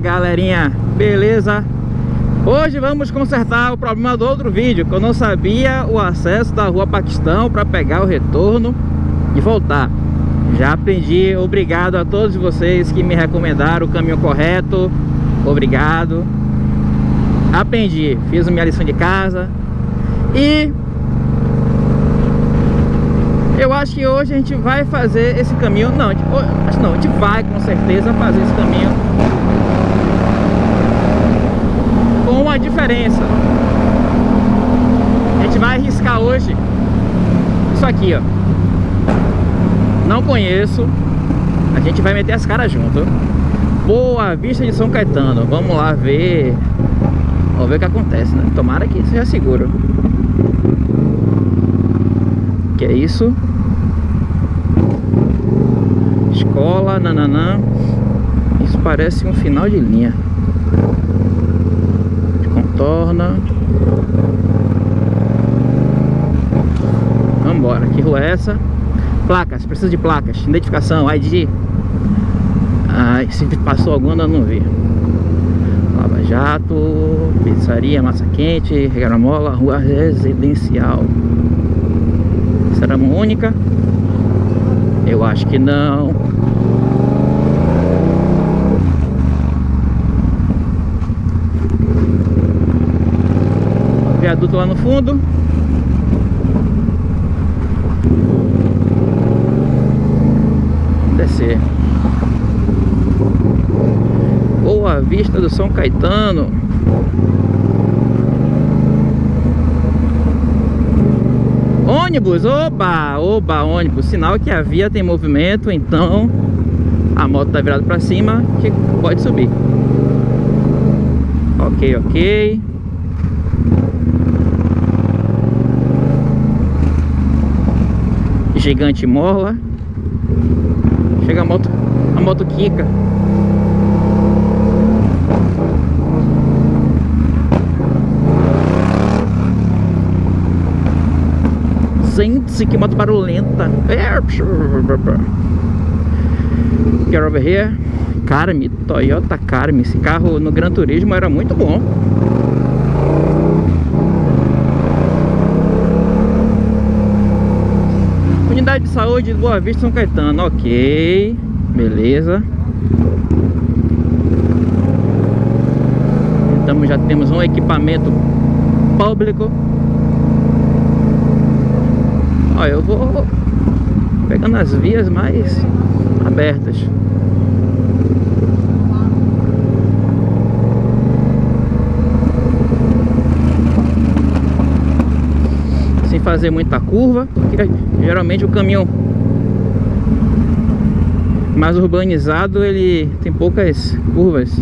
galerinha, beleza? Hoje vamos consertar o problema do outro vídeo Que eu não sabia o acesso da rua Paquistão para pegar o retorno e voltar Já aprendi, obrigado a todos vocês que me recomendaram o caminho correto Obrigado Aprendi, fiz minha lição de casa E eu acho que hoje a gente vai fazer esse caminho Não, acho não, a gente vai com certeza fazer esse caminho Com uma diferença. A gente vai arriscar hoje Isso aqui, ó. Não conheço. A gente vai meter as caras junto. Boa Vista de São Caetano. Vamos lá ver. Vamos ver o que acontece, né? Tomara que seja seguro. Que é isso? Escola, nananã. Isso parece um final de linha Contorna Vambora, que rua é essa? Placas, precisa de placas Identificação, ID Ai, se passou alguma não vi Lava Jato Pizzaria, Massa Quente Regramola, Rua Residencial Será uma única? Eu acho que não. Viaduto lá no fundo. Descer. Boa Vista do São Caetano. Ônibus, oba, oba, ônibus Sinal que a via tem movimento Então a moto tá virada pra cima Que pode subir Ok, ok Gigante mola Chega a moto A moto quica Gente, que moto barulhenta. Get over here. Carme, Toyota Carme. Esse carro no Gran Turismo era muito bom. Unidade de Saúde de Boa Vista São Caetano. Ok. Beleza. Então já temos um equipamento público Ó, eu vou pegando as vias mais abertas. Fazer muita curva, porque geralmente o caminhão mais urbanizado ele tem poucas curvas.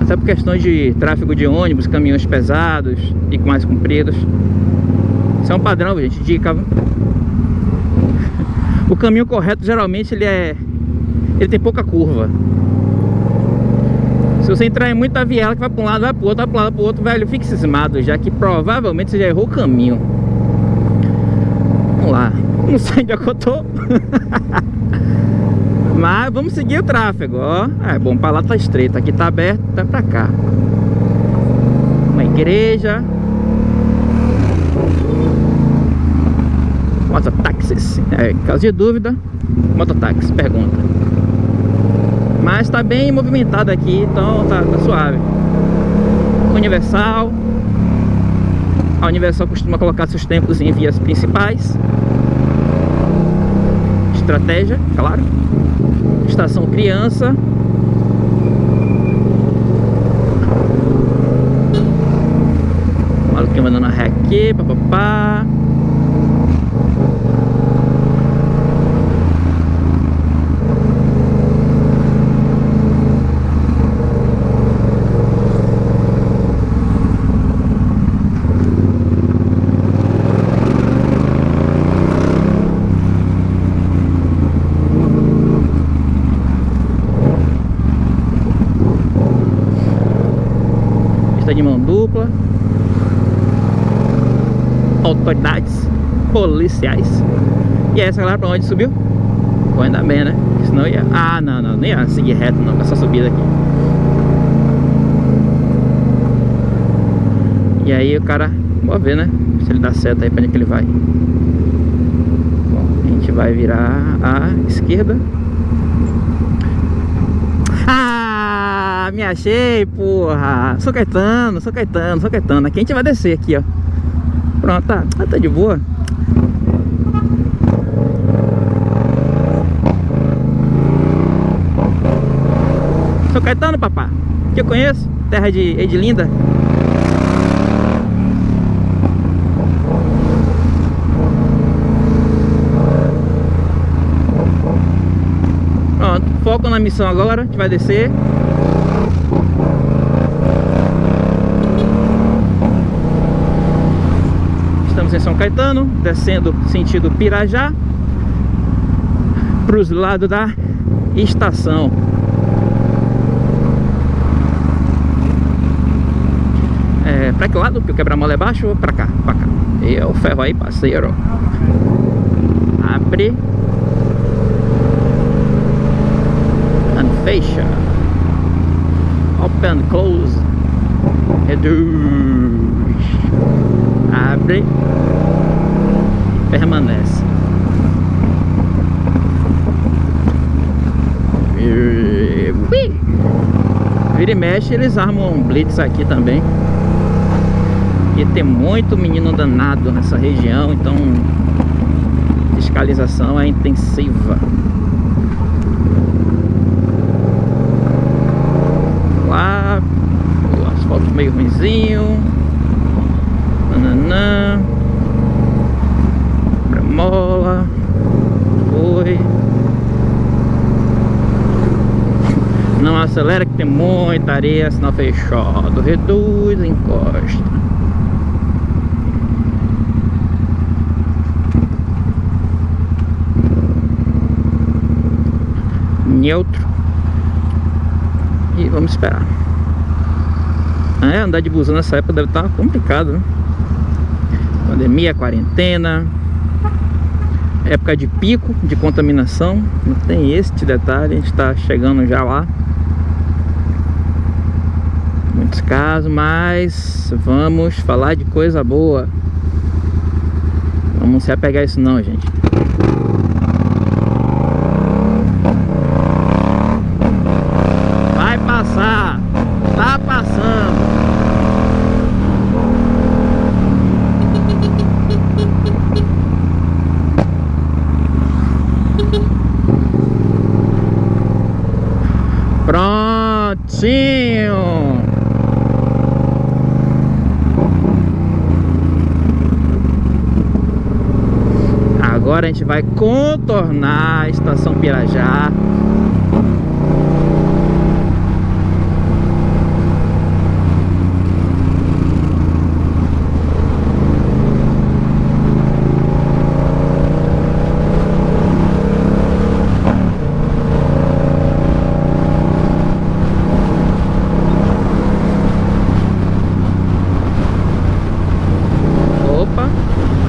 Até por questões de tráfego de ônibus, caminhões pesados e mais compridos. Isso é um padrão, gente, dica o caminho correto geralmente ele é ele tem pouca curva. Se você entrar em muita viela que vai para um lado, vai para o outro, vai para um lado, para o outro, velho, fique cismado já que provavelmente você já errou o caminho. Vamos lá, não sei onde é que eu tô. Mas vamos seguir o tráfego, ó. É bom, para lá tá estreito, aqui tá aberto, tá para cá. Uma igreja, mototáxis. É, caso de dúvida, mototáxi, pergunta. Mas tá bem movimentado aqui, então tá, tá suave. Universal. A Universal costuma colocar seus tempos em vias principais. Estratégia, claro. Estação criança. Maluquinho mandando a ré aqui, papapá. dupla, autoridades, policiais. E essa galera pra onde subiu? Pô, ainda bem, né? Porque senão ia... Ah, não, não, nem ia seguir reto não, essa subida aqui. E aí o cara, vou ver, né? Se ele dá certo aí pra onde é que ele vai. Bom, a gente vai virar a esquerda. Me achei, porra. Sou Caetano, sou Caetano, sou Caetano. Aqui a gente vai descer aqui, ó. Pronto, tá, tá de boa. Sou Caetano, papá. Que eu conheço, terra de. Pronto, foco na missão agora, a gente vai descer. São Caetano, descendo sentido Pirajá para os lados da estação. É, pra que lado? Porque o quebra-mola é baixo ou pra cá? Pra cá. E é o ferro aí, parceiro. Abre. And fecha. Open, close. Reduz. Abre. Permanece. Vira e mexe, eles armam um blitz aqui também. E tem muito menino danado nessa região, então fiscalização é intensiva. Lá, o asfalto meio ruimzinho. Nananã. Mola. Foi. Não acelera que tem muita areia, sinal fechado. Reduz, encosta. neutro e vamos esperar é, andar de busão nessa época deve estar complicado né? pandemia, quarentena época de pico de contaminação não tem este detalhe, a gente está chegando já lá muitos casos, mas vamos falar de coisa boa. Vamos se apegar a isso não, gente Agora a gente vai contornar a estação Pirajá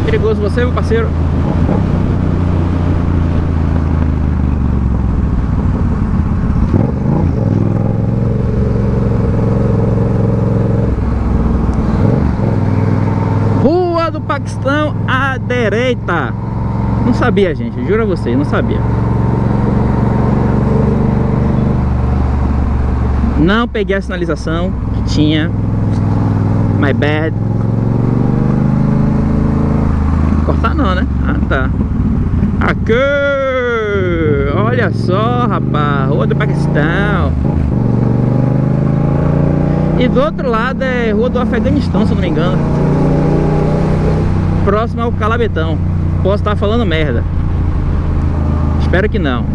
perigoso você, meu parceiro. Paquistão à direita. Não sabia, gente. Juro a vocês, não sabia. Não peguei a sinalização que tinha. My bad. Cortar não, né? Ah, tá. Aqui! Olha só, rapaz. Rua do Paquistão. E do outro lado é Rua do Afeganistão, se eu não me engano. Próximo ao Calabetão. Posso estar falando merda. Espero que não.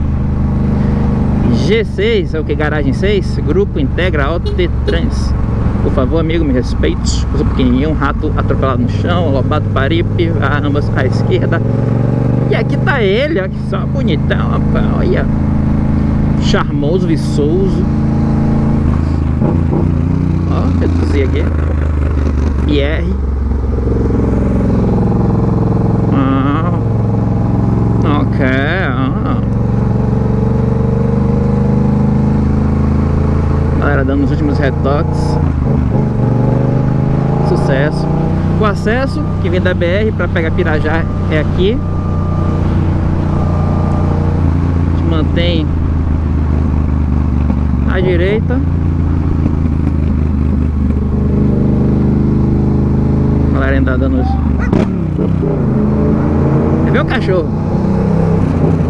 G6, é o que? Garagem 6? Grupo Integra Auto Trans. Por favor, amigo, me respeite. Eu um rato atropelado no chão, lobato paripe, ambas à esquerda. E aqui tá ele, ó, que só bonitão, rapaz, olha. Charmoso, viçoso. Ó, reduzir aqui. Pierre. Ah. Ok, ah. Galera dando os últimos retoques acesso. O acesso que vem da BR para pegar Pirajá é aqui. A gente mantém à direita. A galera ainda dando os... O cachorro?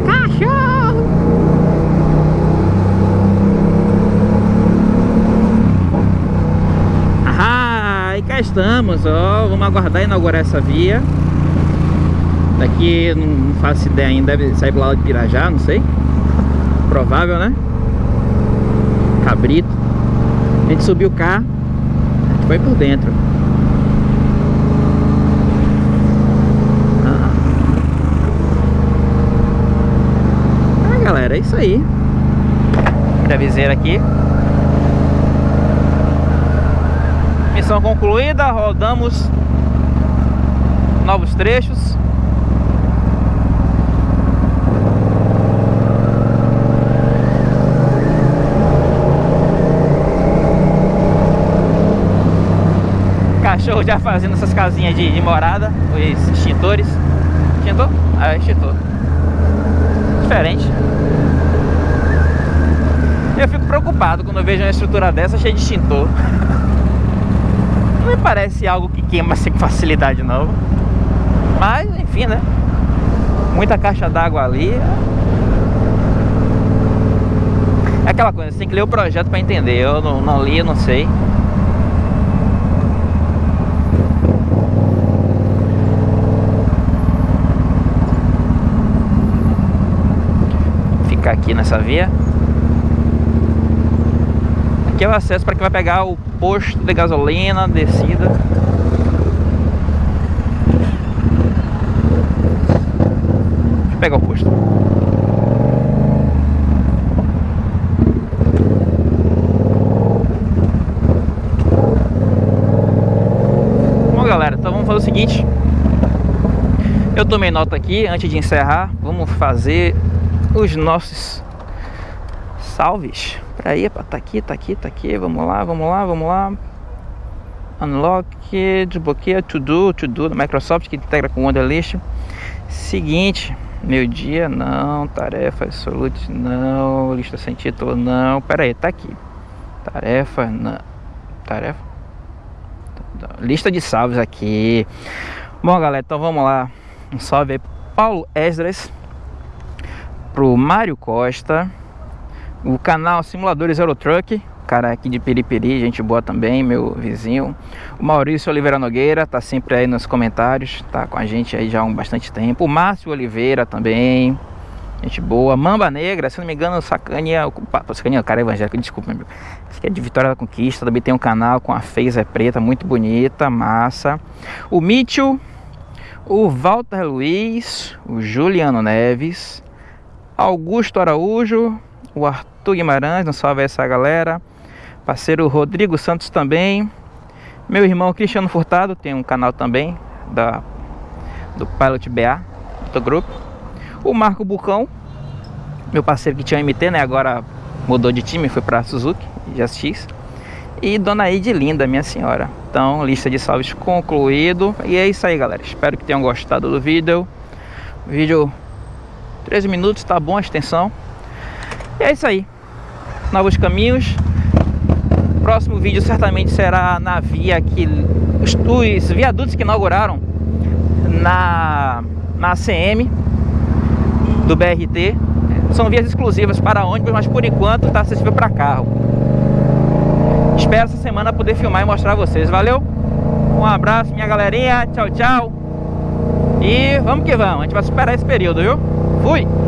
Cachorro! Ah, e cá estamos, ó. Vamos aguardar inaugurar essa via. Daqui, não faço ideia ainda, deve sair lado de Pirajá, não sei. Provável, né? Cabrito. A gente subiu o carro, a gente foi por dentro. Ah, ah galera, é isso aí. Da viseira aqui. Missão concluída, rodamos novos trechos. cachorro já fazendo essas casinhas de, de morada, os extintores. Extintor? Ah, é extintor. Diferente. Eu fico preocupado quando eu vejo uma estrutura dessa cheia de extintor. Me parece algo que queima assim com facilidade não. Mas, enfim, né? Muita caixa d'água ali. É aquela coisa, você tem que ler o projeto para entender. Eu não, não li, eu não sei. ficar aqui nessa via. Aqui é o acesso para quem vai pegar o posto de gasolina, descida. Deixa eu pegar o posto. Bom galera, então vamos fazer o seguinte Eu tomei nota aqui, antes de encerrar Vamos fazer os nossos salves aí, tá aqui, tá aqui, tá aqui, vamos lá, vamos lá, vamos lá. Unlock, desbloqueia, to do, to do da Microsoft que integra com o Wonderlist. Seguinte, meu dia não, tarefa absolute não, lista sem título não. Pera aí, tá aqui. Tarefa não. Tarefa. Lista de salves aqui. Bom, galera, então vamos lá. Um salve aí Paulo Esdras pro Mário Costa, o canal Simuladores Eurotruck, cara aqui de Periperi, gente boa também, meu vizinho. O Maurício Oliveira Nogueira, tá sempre aí nos comentários, tá com a gente aí já há um bastante tempo. O Márcio Oliveira também, gente boa. Mamba Negra, se não me engano, Sacania, Sacania, é cara evangélico, desculpa, meu. Acho que é de Vitória da Conquista, também tem um canal com a Feiza Preta, muito bonita, massa. O Mitchell, o Walter Luiz, o Juliano Neves, Augusto Araújo, o Arthur Guimarães, não salve essa galera. Parceiro Rodrigo Santos também. Meu irmão Cristiano Furtado tem um canal também da do Pilot BA do grupo. O Marco Bucão, meu parceiro que tinha MT, né? Agora mudou de time, foi para Suzuki, GSX. E Dona Linda, minha senhora. Então, lista de salves concluído. E é isso aí, galera. Espero que tenham gostado do vídeo. Vídeo 13 minutos, tá bom a extensão. E é isso aí. Novos caminhos. Próximo vídeo certamente será na via que os, os viadutos que inauguraram na na ACM do BRT. São vias exclusivas para ônibus, mas por enquanto está acessível para carro. Espero essa semana poder filmar e mostrar a vocês. Valeu? Um abraço, minha galerinha. Tchau, tchau. E vamos que vamos. A gente vai superar esse período, viu? Fui!